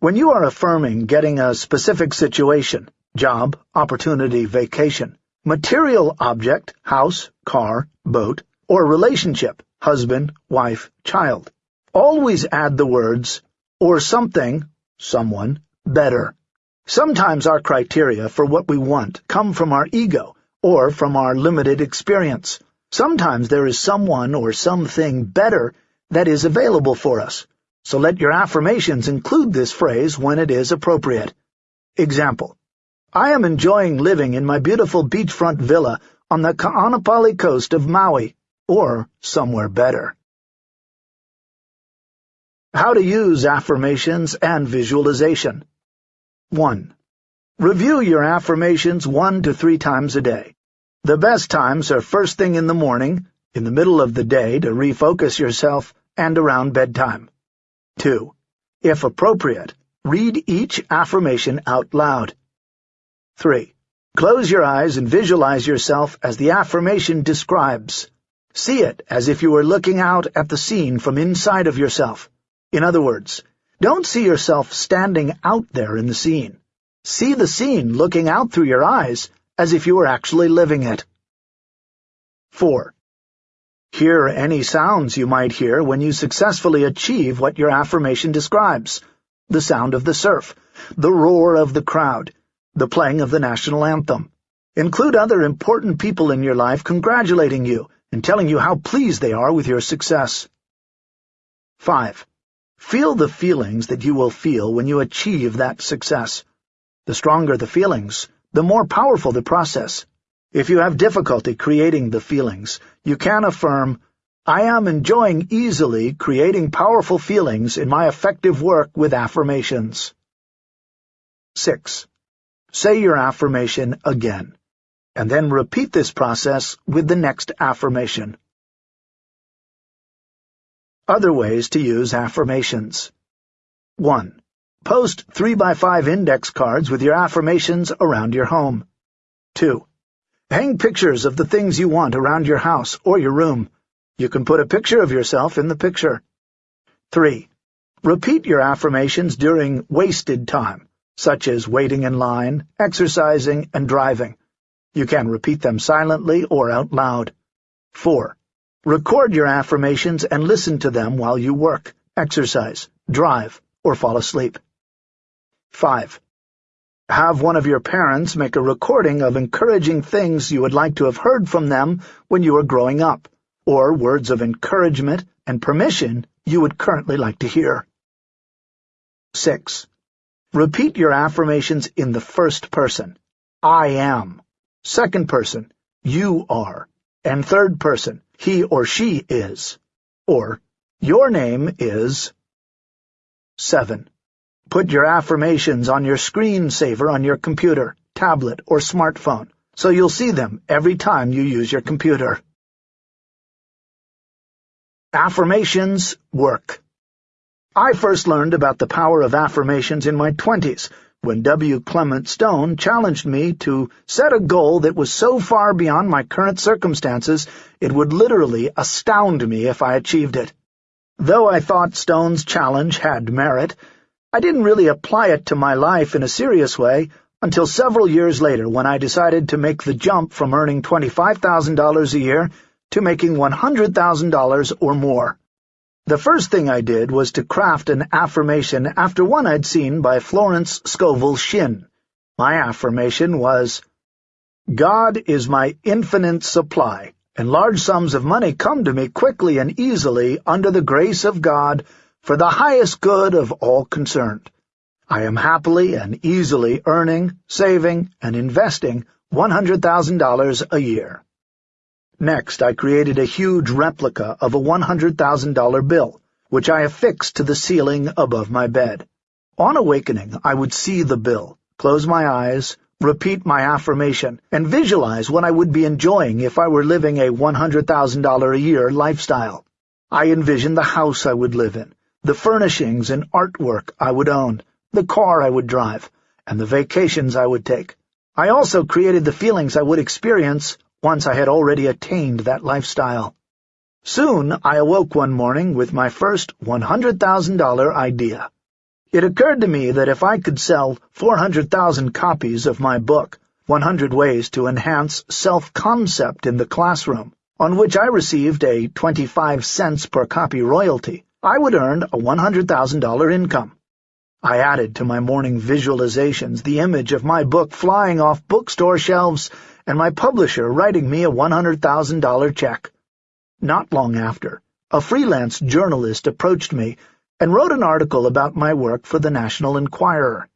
When you are affirming getting a specific situation, job, opportunity, vacation, material object, house, car, boat, or relationship, husband, wife, child, always add the words, or something, someone, better. Sometimes our criteria for what we want come from our ego or from our limited experience. Sometimes there is someone or something better that is available for us, so let your affirmations include this phrase when it is appropriate. Example, I am enjoying living in my beautiful beachfront villa on the Ka'anapali coast of Maui, or somewhere better. How to use affirmations and visualization. 1. Review your affirmations one to three times a day. The best times are first thing in the morning, in the middle of the day to refocus yourself, and around bedtime. 2. If appropriate, read each affirmation out loud. 3. Close your eyes and visualize yourself as the affirmation describes. See it as if you were looking out at the scene from inside of yourself. In other words, don't see yourself standing out there in the scene. See the scene looking out through your eyes as if you were actually living it. 4. Hear any sounds you might hear when you successfully achieve what your affirmation describes. The sound of the surf, the roar of the crowd, the playing of the national anthem. Include other important people in your life congratulating you and telling you how pleased they are with your success. 5. Feel the feelings that you will feel when you achieve that success. The stronger the feelings, the more powerful the process. If you have difficulty creating the feelings, you can affirm, I am enjoying easily creating powerful feelings in my effective work with affirmations. 6. Say your affirmation again, and then repeat this process with the next affirmation. Other ways to use affirmations. 1. Post 3x5 index cards with your affirmations around your home. 2. Hang pictures of the things you want around your house or your room. You can put a picture of yourself in the picture. 3. Repeat your affirmations during wasted time, such as waiting in line, exercising, and driving. You can repeat them silently or out loud. 4. Record your affirmations and listen to them while you work, exercise, drive, or fall asleep. 5. Have one of your parents make a recording of encouraging things you would like to have heard from them when you were growing up, or words of encouragement and permission you would currently like to hear. 6. Repeat your affirmations in the first person. I am. Second person, you are. And third person, he or she is. Or, your name is... 7. Put your affirmations on your screensaver on your computer, tablet, or smartphone, so you'll see them every time you use your computer. Affirmations work. I first learned about the power of affirmations in my twenties, when W. Clement Stone challenged me to set a goal that was so far beyond my current circumstances it would literally astound me if I achieved it. Though I thought Stone's challenge had merit, I didn't really apply it to my life in a serious way until several years later when I decided to make the jump from earning $25,000 a year to making $100,000 or more. The first thing I did was to craft an affirmation after one I'd seen by Florence Scovel Shinn. My affirmation was, God is my infinite supply, and large sums of money come to me quickly and easily under the grace of God for the highest good of all concerned. I am happily and easily earning, saving, and investing $100,000 a year. Next, I created a huge replica of a $100,000 bill, which I affixed to the ceiling above my bed. On awakening, I would see the bill, close my eyes, repeat my affirmation, and visualize what I would be enjoying if I were living a $100,000 a year lifestyle. I envisioned the house I would live in, the furnishings and artwork I would own, the car I would drive, and the vacations I would take. I also created the feelings I would experience once I had already attained that lifestyle. Soon I awoke one morning with my first $100,000 idea. It occurred to me that if I could sell 400,000 copies of my book, 100 Ways to Enhance Self-Concept in the Classroom, on which I received a 25 cents per copy royalty, I would earn a $100,000 income. I added to my morning visualizations the image of my book flying off bookstore shelves and my publisher writing me a $100,000 check. Not long after, a freelance journalist approached me and wrote an article about my work for the National Enquirer.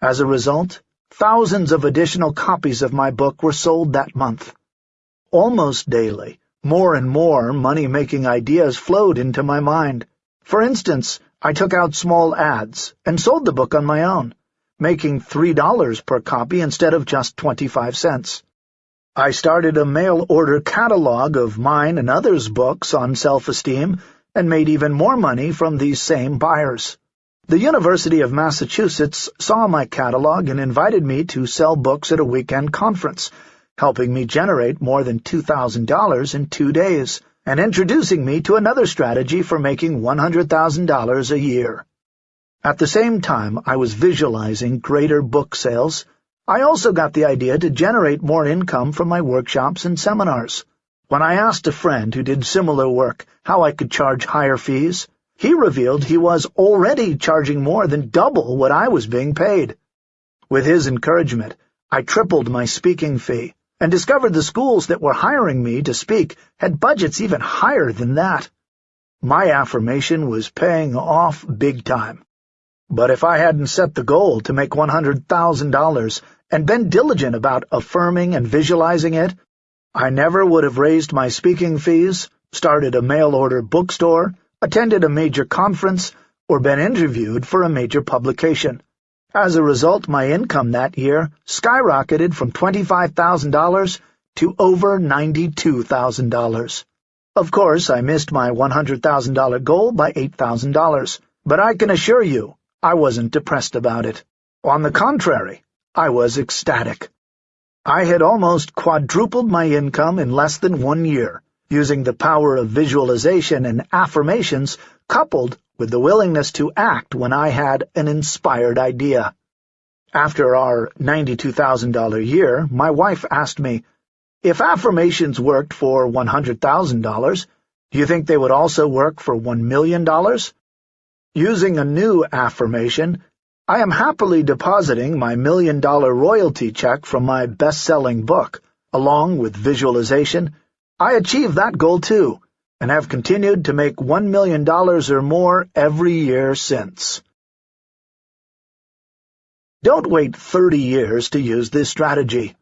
As a result, thousands of additional copies of my book were sold that month. Almost daily, more and more money-making ideas flowed into my mind. For instance, I took out small ads and sold the book on my own, making $3 per copy instead of just 25 cents. I started a mail-order catalog of mine and others' books on self-esteem and made even more money from these same buyers. The University of Massachusetts saw my catalog and invited me to sell books at a weekend conference, helping me generate more than $2,000 in two days, and introducing me to another strategy for making $100,000 a year. At the same time I was visualizing greater book sales, I also got the idea to generate more income from my workshops and seminars. When I asked a friend who did similar work how I could charge higher fees, he revealed he was already charging more than double what I was being paid. With his encouragement, I tripled my speaking fee, and discovered the schools that were hiring me to speak had budgets even higher than that. My affirmation was paying off big time. But if I hadn't set the goal to make $100,000 and been diligent about affirming and visualizing it, I never would have raised my speaking fees, started a mail-order bookstore, attended a major conference, or been interviewed for a major publication. As a result, my income that year skyrocketed from $25,000 to over $92,000. Of course, I missed my $100,000 goal by $8,000, but I can assure you I wasn't depressed about it. On the contrary, I was ecstatic. I had almost quadrupled my income in less than one year, using the power of visualization and affirmations coupled with the willingness to act when I had an inspired idea. After our $92,000 year, my wife asked me, if affirmations worked for $100,000, do you think they would also work for $1 million? Using a new affirmation, I am happily depositing my million-dollar royalty check from my best-selling book. Along with visualization, I achieved that goal too, and have continued to make $1 million or more every year since. Don't wait 30 years to use this strategy.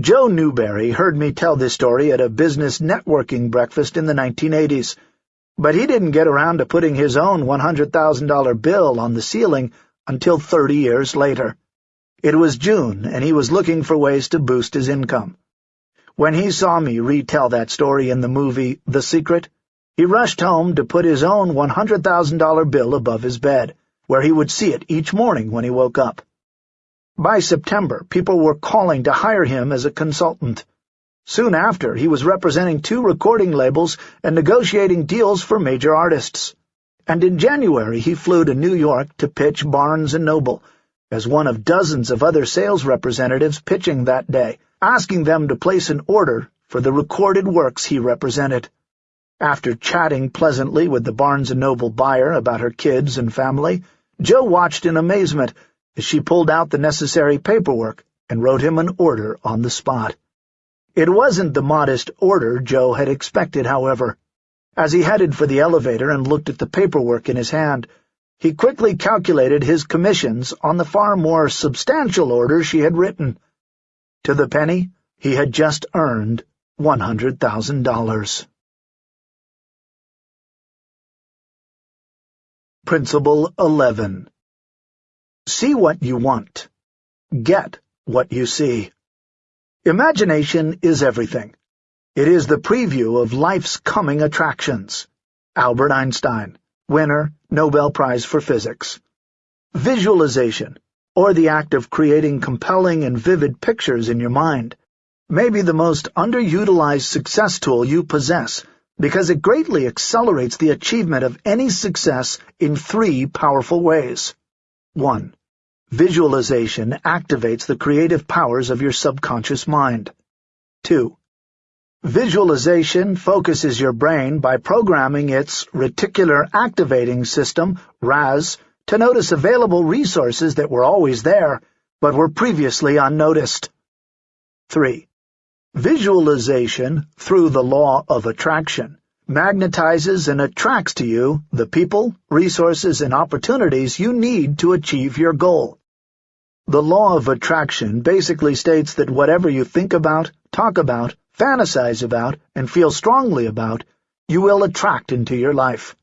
Joe Newberry heard me tell this story at a business networking breakfast in the 1980s, but he didn't get around to putting his own $100,000 bill on the ceiling until 30 years later. It was June, and he was looking for ways to boost his income. When he saw me retell that story in the movie The Secret, he rushed home to put his own $100,000 bill above his bed, where he would see it each morning when he woke up. By September, people were calling to hire him as a consultant. Soon after, he was representing two recording labels and negotiating deals for major artists. And in January, he flew to New York to pitch Barnes & Noble, as one of dozens of other sales representatives pitching that day, asking them to place an order for the recorded works he represented. After chatting pleasantly with the Barnes & Noble buyer about her kids and family, Joe watched in amazement as she pulled out the necessary paperwork and wrote him an order on the spot. It wasn't the modest order Joe had expected, however. As he headed for the elevator and looked at the paperwork in his hand, he quickly calculated his commissions on the far more substantial order she had written. To the penny, he had just earned $100,000. Principle 11 See what you want. Get what you see. Imagination is everything. It is the preview of life's coming attractions. Albert Einstein, winner, Nobel Prize for Physics. Visualization or the act of creating compelling and vivid pictures in your mind, may be the most underutilized success tool you possess because it greatly accelerates the achievement of any success in three powerful ways. 1. Visualization activates the creative powers of your subconscious mind. 2. Visualization focuses your brain by programming its Reticular Activating System, RAS, to notice available resources that were always there, but were previously unnoticed. 3. Visualization, through the law of attraction, magnetizes and attracts to you the people, resources, and opportunities you need to achieve your goal. The law of attraction basically states that whatever you think about, talk about, fantasize about, and feel strongly about, you will attract into your life.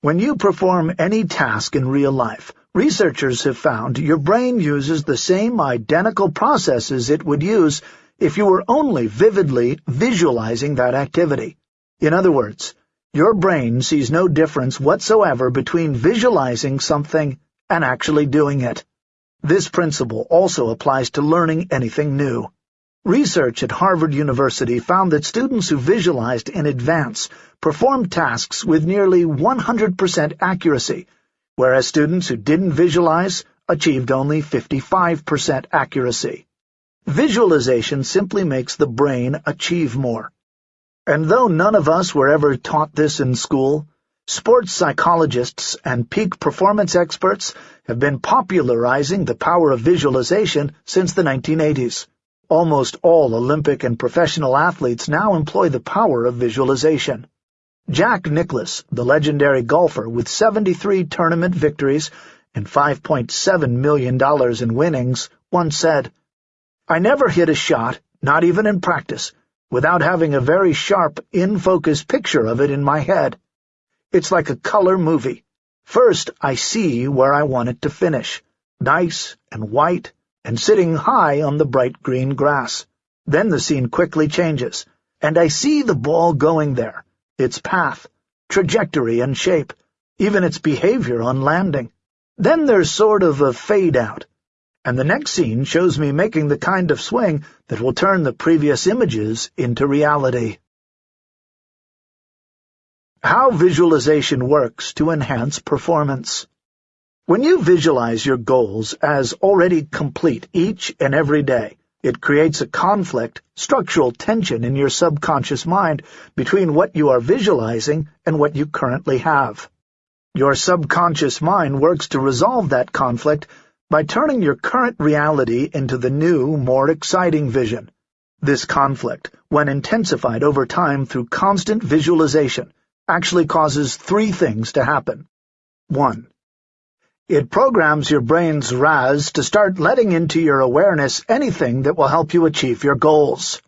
When you perform any task in real life, researchers have found your brain uses the same identical processes it would use if you were only vividly visualizing that activity. In other words, your brain sees no difference whatsoever between visualizing something and actually doing it. This principle also applies to learning anything new. Research at Harvard University found that students who visualized in advance performed tasks with nearly 100% accuracy, whereas students who didn't visualize achieved only 55% accuracy. Visualization simply makes the brain achieve more. And though none of us were ever taught this in school, sports psychologists and peak performance experts have been popularizing the power of visualization since the 1980s. Almost all Olympic and professional athletes now employ the power of visualization. Jack Nicklaus, the legendary golfer with 73 tournament victories and $5.7 million in winnings, once said, I never hit a shot, not even in practice, without having a very sharp, in-focus picture of it in my head. It's like a color movie. First, I see where I want it to finish, nice and white and sitting high on the bright green grass. Then the scene quickly changes, and I see the ball going there, its path, trajectory and shape, even its behavior on landing. Then there's sort of a fade-out, and the next scene shows me making the kind of swing that will turn the previous images into reality. How visualization works to enhance performance. When you visualize your goals as already complete each and every day, it creates a conflict, structural tension in your subconscious mind between what you are visualizing and what you currently have. Your subconscious mind works to resolve that conflict by turning your current reality into the new, more exciting vision. This conflict, when intensified over time through constant visualization, actually causes three things to happen. 1. It programs your brain's RAS to start letting into your awareness anything that will help you achieve your goals.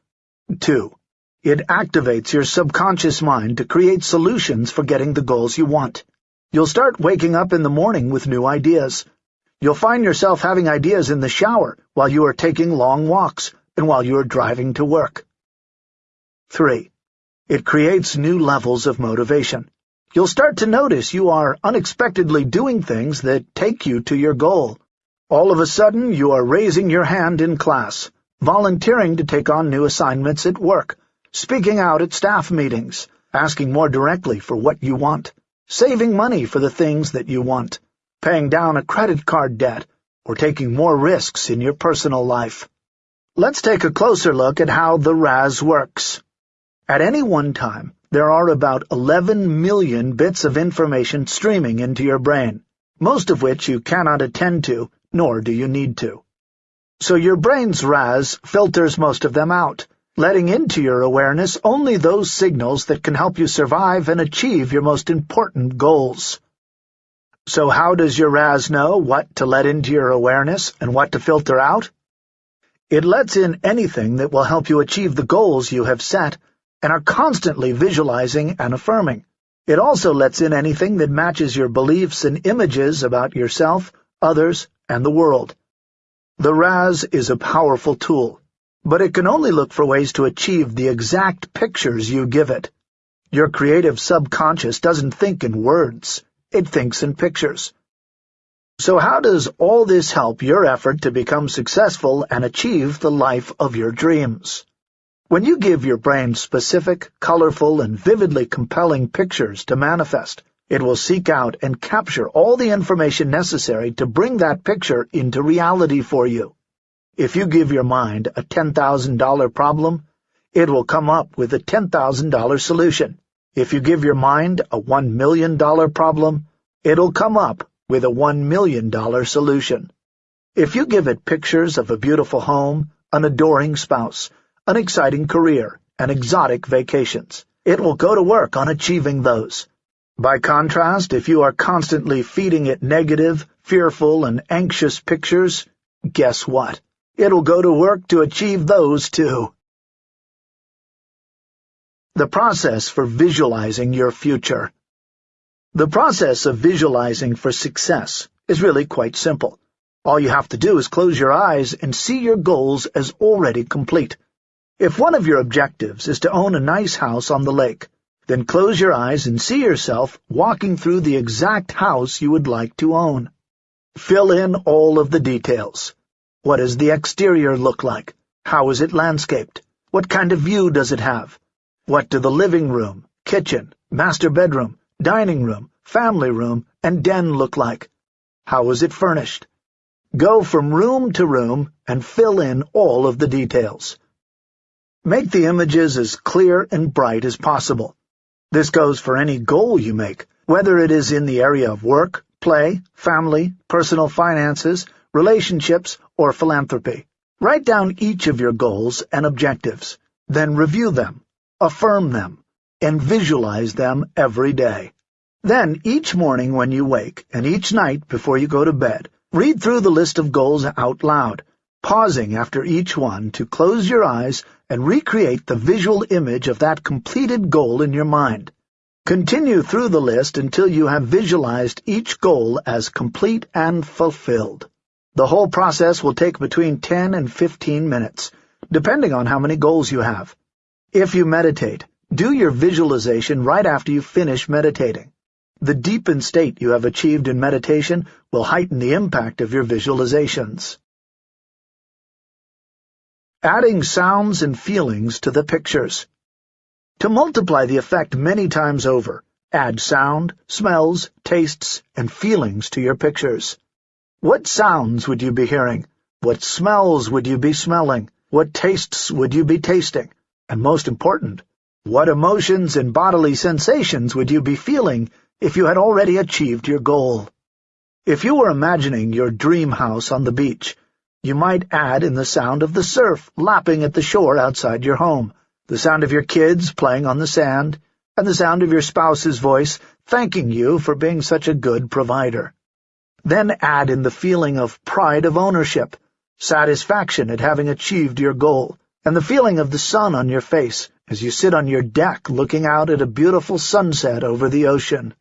2. It activates your subconscious mind to create solutions for getting the goals you want. You'll start waking up in the morning with new ideas, You'll find yourself having ideas in the shower while you are taking long walks and while you are driving to work. 3. It creates new levels of motivation. You'll start to notice you are unexpectedly doing things that take you to your goal. All of a sudden, you are raising your hand in class, volunteering to take on new assignments at work, speaking out at staff meetings, asking more directly for what you want, saving money for the things that you want paying down a credit card debt, or taking more risks in your personal life. Let's take a closer look at how the RAS works. At any one time, there are about 11 million bits of information streaming into your brain, most of which you cannot attend to, nor do you need to. So your brain's RAS filters most of them out, letting into your awareness only those signals that can help you survive and achieve your most important goals. So how does your RAS know what to let into your awareness and what to filter out? It lets in anything that will help you achieve the goals you have set and are constantly visualizing and affirming. It also lets in anything that matches your beliefs and images about yourself, others, and the world. The RAS is a powerful tool, but it can only look for ways to achieve the exact pictures you give it. Your creative subconscious doesn't think in words. It thinks in pictures. So how does all this help your effort to become successful and achieve the life of your dreams? When you give your brain specific, colorful, and vividly compelling pictures to manifest, it will seek out and capture all the information necessary to bring that picture into reality for you. If you give your mind a $10,000 problem, it will come up with a $10,000 solution. If you give your mind a $1 million problem, it'll come up with a $1 million solution. If you give it pictures of a beautiful home, an adoring spouse, an exciting career, and exotic vacations. It will go to work on achieving those. By contrast, if you are constantly feeding it negative, fearful, and anxious pictures, guess what? It'll go to work to achieve those too. The process for visualizing your future. The process of visualizing for success is really quite simple. All you have to do is close your eyes and see your goals as already complete. If one of your objectives is to own a nice house on the lake, then close your eyes and see yourself walking through the exact house you would like to own. Fill in all of the details. What does the exterior look like? How is it landscaped? What kind of view does it have? What do the living room, kitchen, master bedroom, dining room, family room, and den look like? How is it furnished? Go from room to room and fill in all of the details. Make the images as clear and bright as possible. This goes for any goal you make, whether it is in the area of work, play, family, personal finances, relationships, or philanthropy. Write down each of your goals and objectives, then review them, affirm them, and visualize them every day. Then, each morning when you wake, and each night before you go to bed, read through the list of goals out loud, pausing after each one to close your eyes and recreate the visual image of that completed goal in your mind. Continue through the list until you have visualized each goal as complete and fulfilled. The whole process will take between 10 and 15 minutes, depending on how many goals you have. If you meditate, do your visualization right after you finish meditating. The deepened state you have achieved in meditation will heighten the impact of your visualizations. Adding sounds and feelings to the pictures. To multiply the effect many times over, add sound, smells, tastes, and feelings to your pictures. What sounds would you be hearing? What smells would you be smelling? What tastes would you be tasting? And most important, what emotions and bodily sensations would you be feeling if you had already achieved your goal? If you were imagining your dream house on the beach, you might add in the sound of the surf lapping at the shore outside your home, the sound of your kids playing on the sand, and the sound of your spouse's voice thanking you for being such a good provider. Then add in the feeling of pride of ownership, satisfaction at having achieved your goal, and the feeling of the sun on your face as you sit on your deck looking out at a beautiful sunset over the ocean.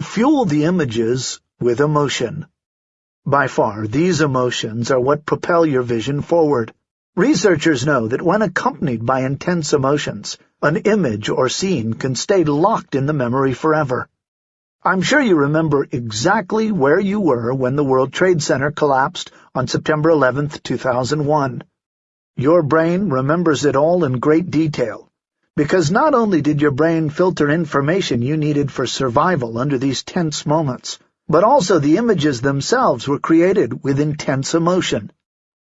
Fuel the images with emotion. By far, these emotions are what propel your vision forward. Researchers know that when accompanied by intense emotions, an image or scene can stay locked in the memory forever. I'm sure you remember exactly where you were when the World Trade Center collapsed on September 11, 2001. Your brain remembers it all in great detail, because not only did your brain filter information you needed for survival under these tense moments, but also the images themselves were created with intense emotion.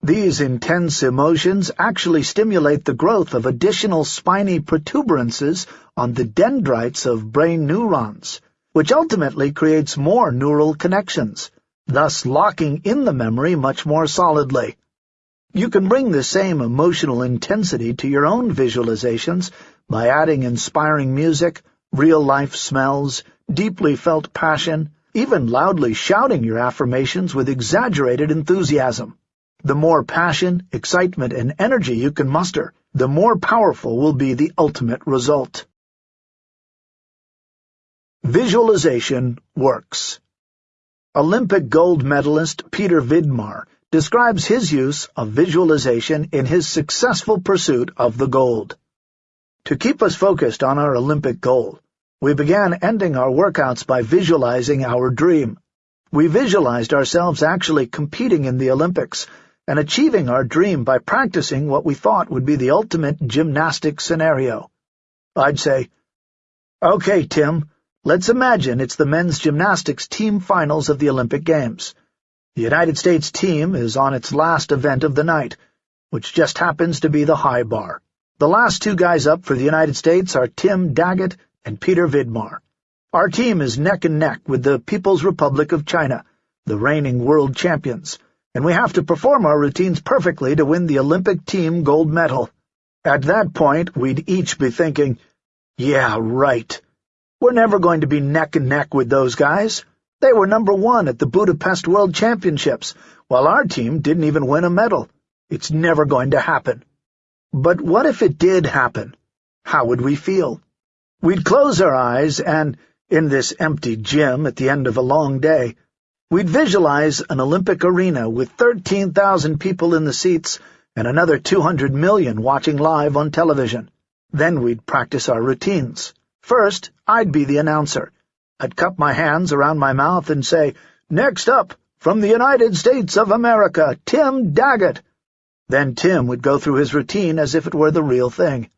These intense emotions actually stimulate the growth of additional spiny protuberances on the dendrites of brain neurons, which ultimately creates more neural connections, thus locking in the memory much more solidly. You can bring the same emotional intensity to your own visualizations by adding inspiring music, real-life smells, deeply felt passion, even loudly shouting your affirmations with exaggerated enthusiasm. The more passion, excitement, and energy you can muster, the more powerful will be the ultimate result. Visualization works. Olympic gold medalist Peter Vidmar describes his use of visualization in his successful pursuit of the gold. To keep us focused on our Olympic goal, we began ending our workouts by visualizing our dream. We visualized ourselves actually competing in the Olympics and achieving our dream by practicing what we thought would be the ultimate gymnastic scenario. I'd say, Okay, Tim, let's imagine it's the men's gymnastics team finals of the Olympic Games. The United States team is on its last event of the night, which just happens to be the high bar. The last two guys up for the United States are Tim Daggett and Peter Vidmar. Our team is neck and neck with the People's Republic of China, the reigning world champions, and we have to perform our routines perfectly to win the Olympic team gold medal. At that point, we'd each be thinking, yeah, right. We're never going to be neck and neck with those guys. They were number one at the Budapest World Championships, while our team didn't even win a medal. It's never going to happen. But what if it did happen? How would we feel? We'd close our eyes and, in this empty gym at the end of a long day, we'd visualize an Olympic arena with 13,000 people in the seats and another 200 million watching live on television. Then we'd practice our routines. First, I'd be the announcer. I'd cup my hands around my mouth and say, Next up, from the United States of America, Tim Daggett. Then Tim would go through his routine as if it were the real thing.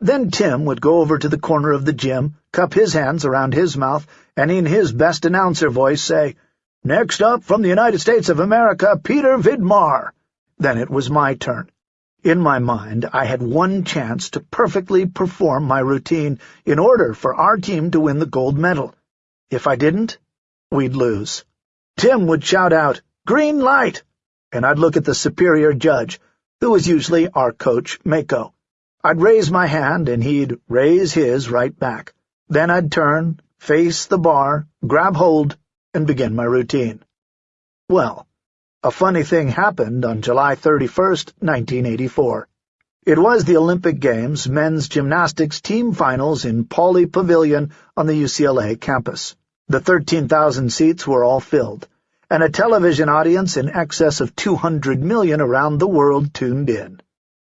Then Tim would go over to the corner of the gym, cup his hands around his mouth, and in his best announcer voice say, Next up, from the United States of America, Peter Vidmar. Then it was my turn. In my mind, I had one chance to perfectly perform my routine in order for our team to win the gold medal. If I didn't, we'd lose. Tim would shout out, Green light! and I'd look at the superior judge, who was usually our coach, Mako. I'd raise my hand, and he'd raise his right back. Then I'd turn, face the bar, grab hold, and begin my routine. Well, a funny thing happened on July 31, 1984. It was the Olympic Games men's gymnastics team finals in Pauley Pavilion on the UCLA campus. The 13,000 seats were all filled and a television audience in excess of 200 million around the world tuned in.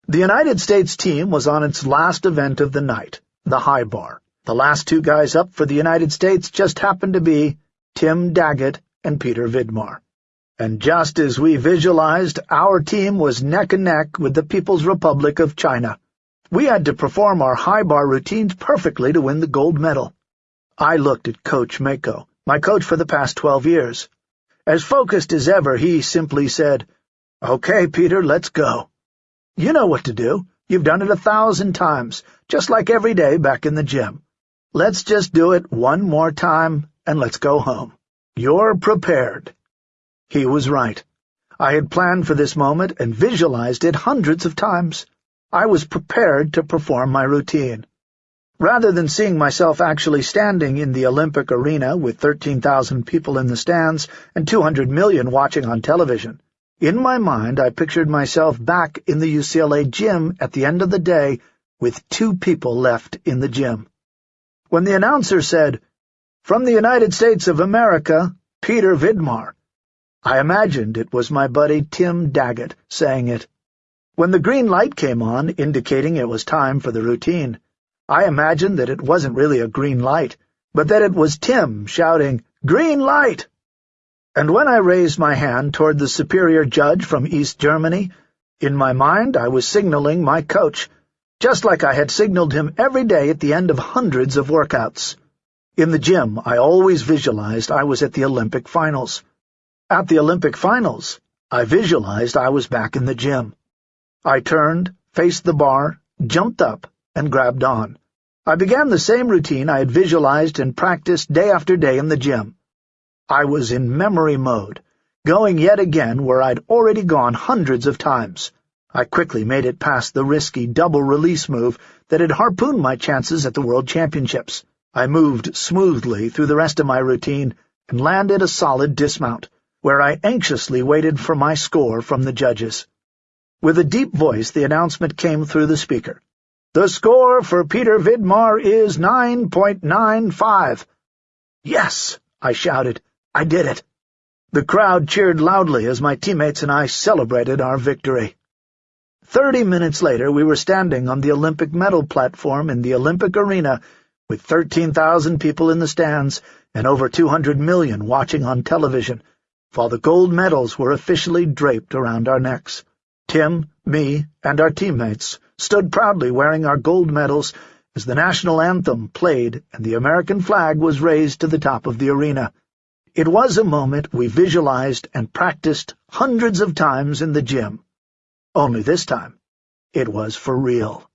The United States team was on its last event of the night, the high bar. The last two guys up for the United States just happened to be Tim Daggett and Peter Vidmar. And just as we visualized, our team was neck and neck with the People's Republic of China. We had to perform our high bar routines perfectly to win the gold medal. I looked at Coach Mako, my coach for the past twelve years. As focused as ever, he simply said, Okay, Peter, let's go. You know what to do. You've done it a thousand times, just like every day back in the gym. Let's just do it one more time, and let's go home. You're prepared. He was right. I had planned for this moment and visualized it hundreds of times. I was prepared to perform my routine. Rather than seeing myself actually standing in the Olympic arena with 13,000 people in the stands and 200 million watching on television, in my mind I pictured myself back in the UCLA gym at the end of the day with two people left in the gym. When the announcer said, From the United States of America, Peter Vidmar, I imagined it was my buddy Tim Daggett saying it. When the green light came on, indicating it was time for the routine, I imagined that it wasn't really a green light, but that it was Tim shouting, Green light! And when I raised my hand toward the superior judge from East Germany, in my mind I was signaling my coach, just like I had signaled him every day at the end of hundreds of workouts. In the gym, I always visualized I was at the Olympic finals. At the Olympic finals, I visualized I was back in the gym. I turned, faced the bar, jumped up, and grabbed on. I began the same routine I had visualized and practiced day after day in the gym. I was in memory mode, going yet again where I'd already gone hundreds of times. I quickly made it past the risky double-release move that had harpooned my chances at the World Championships. I moved smoothly through the rest of my routine and landed a solid dismount, where I anxiously waited for my score from the judges. With a deep voice, the announcement came through the speaker. The score for Peter Vidmar is 9.95. Yes, I shouted. I did it. The crowd cheered loudly as my teammates and I celebrated our victory. Thirty minutes later, we were standing on the Olympic medal platform in the Olympic arena with 13,000 people in the stands and over 200 million watching on television, while the gold medals were officially draped around our necks. Tim, me, and our teammates stood proudly wearing our gold medals as the national anthem played and the American flag was raised to the top of the arena. It was a moment we visualized and practiced hundreds of times in the gym. Only this time, it was for real.